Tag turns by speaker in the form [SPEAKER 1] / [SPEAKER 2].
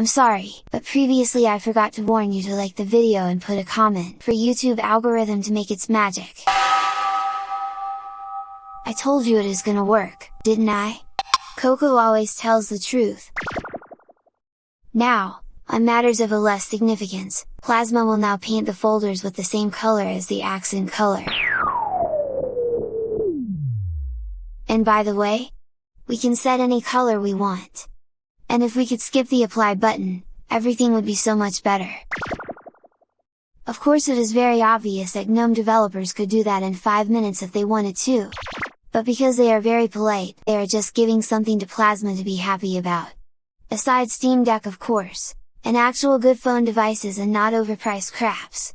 [SPEAKER 1] I'm sorry, but previously I forgot to warn you to like the video and put a comment for YouTube algorithm to make its magic. I told you it is gonna work, didn't I? Coco always tells the truth. Now, on matters of a less significance, Plasma will now paint the folders with the same color as the accent color. And by the way, we can set any color we want. And if we could skip the apply button, everything would be so much better. Of course it is very obvious that GNOME developers could do that in 5 minutes if they wanted to. But because they are very polite, they are just giving something to Plasma to be happy about. Aside Steam Deck of course, an actual good phone devices and not overpriced craps.